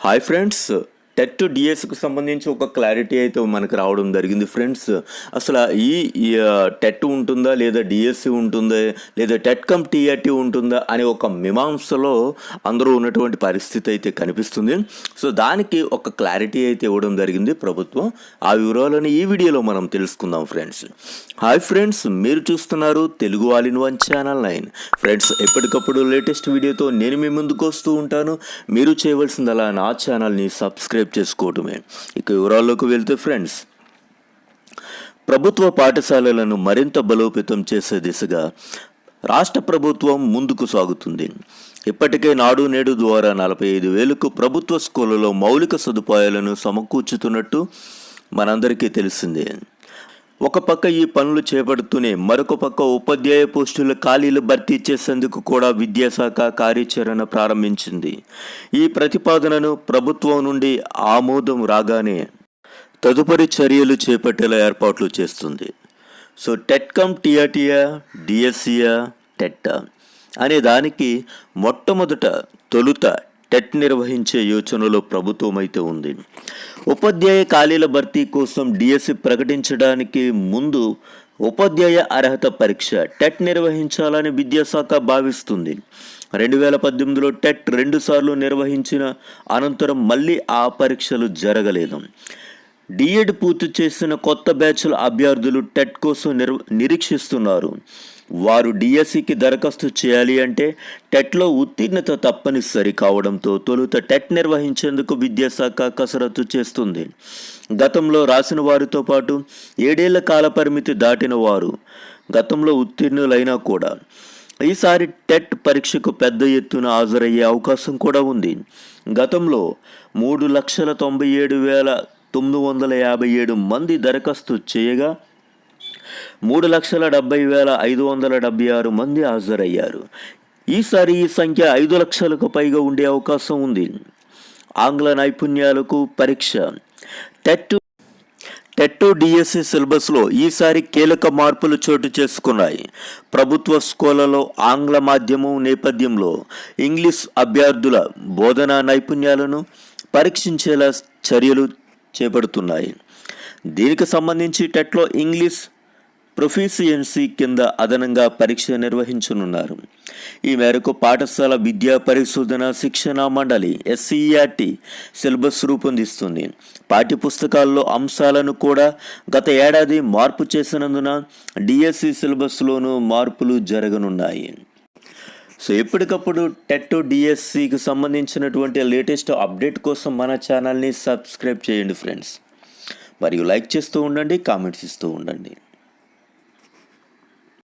Hi friends TET డిఎస్కి సంబంధించి ఒక clarity అయితే మనకు రావడం జరిగింది. ఫ్రెండ్స్ అసలు ఈ టెట్ ఉంటుందా లేదా డిఎస్సి ఉంటుందా లేదా టెట్ కమ్ టీఆర్టీ ఉంటుందా అనే ఒక మీమాంసలో అందరూ ఉన్నటువంటి పరిస్థితి అయితే కనిపిస్తుంది. సో దానికి ఒక క్లారిటీ అయితే ఇవ్వడం జరిగింది ప్రభుత్వం. ఆ వివరాలను ఈ వీడియోలో మనం తెలుసుకుందాం ఫ్రెండ్స్. హాయ్ ఫ్రెండ్స్ మీరు చూస్తున్నారు Telugu all in one channel nine. Friends ఎప్పటికప్పుడు లేటెస్ట్ వీడియోతో నేను మీ ముందుకు వస్తూ ఉంటాను. మీరు చేయవలసిందలా నా ఛానల్ని సబ్స్క్రైబ్ చేసుకోవటమే. ఇక వివరాల్లోకి వెళ్తే ఫ్రెండ్స్ ప్రభుత్వ పాఠశాలలను మరింత బలోపేతం చేసే దిశగా రాష్ట్ర ప్రభుత్వం ముందుకు సాగుతుంది. ఇప్పటికే నాడు నేడు ద్వారా నలభై ఐదు వేలకు ప్రభుత్వ స్కూళ్ళలో మౌలిక సదుపాయాలను సమకూర్చుతున్నట్టు మనందరికీ తెలిసిందే. ఒక పక్క ఈ పనులు చేపడుతూనే మరొక పక్క ఉపాధ్యాయ పోస్టుల ఖాళీలు భర్తీ చేసేందుకు కూడా విద్యాశాఖ కార్యాచరణ ప్రారంభించింది. ఈ ప్రతిపాదనను ప్రభుత్వం నుండి ఆమోదం రాగానే తదుపరి చర్యలు చేపట్టేలా ఏర్పాట్లు చేస్తుంది. సో టెట్కమ్ టిఆర్టీయా డిఎస్సియా టెట్ అనే దానికి మొట్టమొదట తొలుత టెట్ నిర్వహించే యోచనలో ప్రభుత్వం అయితే ఉంది. ఉపాధ్యాయ ఖాళీల భర్తీ కోసం డిఎస్సి ప్రకటించడానికి ముందు ఉపాధ్యాయ అర్హత పరీక్ష టెట్ నిర్వహించాలని విద్యాశాఖ భావిస్తుంది. రెండు వేల పద్దెనిమిదిలో టెట్ రెండుసార్లు నిర్వహించిన అనంతరం మళ్ళీ ఆ పరీక్షలు జరగలేదు. డిఎడ్ పూర్తి చేసిన కొత్త బ్యాచ్ల అభ్యర్థులు టెట్ కోసం నిర్ నిరీక్షిస్తున్నారు. వారు డిఎస్సికి దరఖాస్తు చేయాలి అంటే టెట్లో ఉత్తీర్ణత తప్పనిసరి కావడంతో తొలుత టెట్ నిర్వహించేందుకు విద్యాశాఖ కసరత్తు చేస్తుంది. గతంలో రాసిన వారితో పాటు ఏడేళ్ళ కాల పరిమితి దాటిన వారు గతంలో ఉత్తీర్ణులైనా కూడా ఈసారి టెట్ పరీక్షకు పెద్ద ఎత్తున హాజరయ్యే అవకాశం కూడా ఉంది. గతంలో మూడు లక్షల తొంభై ఏడు వేల తొమ్మిది వందల యాభై ఏడు మంది దరఖాస్తు చేయగా మూడు లక్షల డెబ్బై వేల ఐదు వందల డెబ్బై ఆరు మంది హాజరయ్యారు. ఈసారి ఈ సంఖ్య ఐదు లక్షలకు పైగా ఉండే అవకాశం ఉంది. ఆంగ్ల నైపుణ్యాలకు పరీక్ష. టెట్ టెట్ డిఎస్సి సిలబస్లో ఈసారి కీలక మార్పులు చోటు చేసుకున్నాయి. ప్రభుత్వ స్కూళ్ళలో ఆంగ్ల మాధ్యమం నేపథ్యంలో ఇంగ్లీష్ అభ్యర్థుల బోధనా నైపుణ్యాలను పరీక్షించేలా చర్యలు చేపడుతున్నాయి. దీనికి సంబంధించి టెట్లో ఇంగ్లీష్ ప్రొఫిషియన్సీ కింద అదనంగా పరీక్ష నిర్వహించనున్నారు. ఈ మేరకు పాఠశాల విద్యా పరిశోధన శిక్షణ మండలి ఎస్సీఆర్టీ సిలబస్ రూపొందిస్తుంది. పాఠ్యపుస్తకాల్లో అంశాలను కూడా గత ఏడాది మార్పు చేసినందున డిఎస్సి సిలబస్లోనూ మార్పులు జరగనున్నాయి. సో ఎప్పటికప్పుడు టెట్ డిఎస్సికి సంబంధించినటువంటి లేటెస్ట్ అప్డేట్ కోసం మన ఛానల్ని సబ్స్క్రైబ్ చేయండి ఫ్రెండ్స్. మరియు లైక్ చేస్తూ ఉండండి కామెంట్స్ ఇస్తూ ఉండండి.